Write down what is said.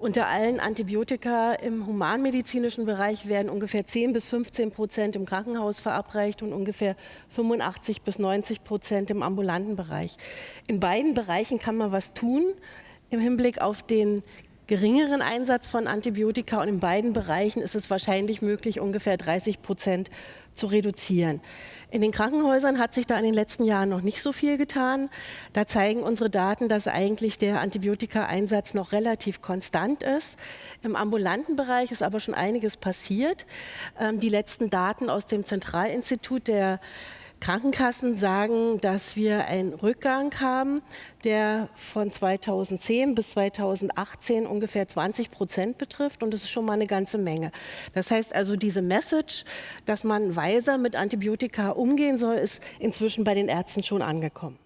Unter allen Antibiotika im humanmedizinischen Bereich werden ungefähr 10 bis 15 Prozent im Krankenhaus verabreicht und ungefähr 85 bis 90 Prozent im ambulanten Bereich. In beiden Bereichen kann man was tun im Hinblick auf den geringeren Einsatz von Antibiotika und in beiden Bereichen ist es wahrscheinlich möglich, ungefähr 30 Prozent zu reduzieren. In den Krankenhäusern hat sich da in den letzten Jahren noch nicht so viel getan. Da zeigen unsere Daten, dass eigentlich der Antibiotika-Einsatz noch relativ konstant ist. Im ambulanten Bereich ist aber schon einiges passiert. Ähm, die letzten Daten aus dem Zentralinstitut der Krankenkassen sagen, dass wir einen Rückgang haben, der von 2010 bis 2018 ungefähr 20 Prozent betrifft und das ist schon mal eine ganze Menge. Das heißt also, diese Message, dass man weiser mit Antibiotika umgehen soll, ist inzwischen bei den Ärzten schon angekommen.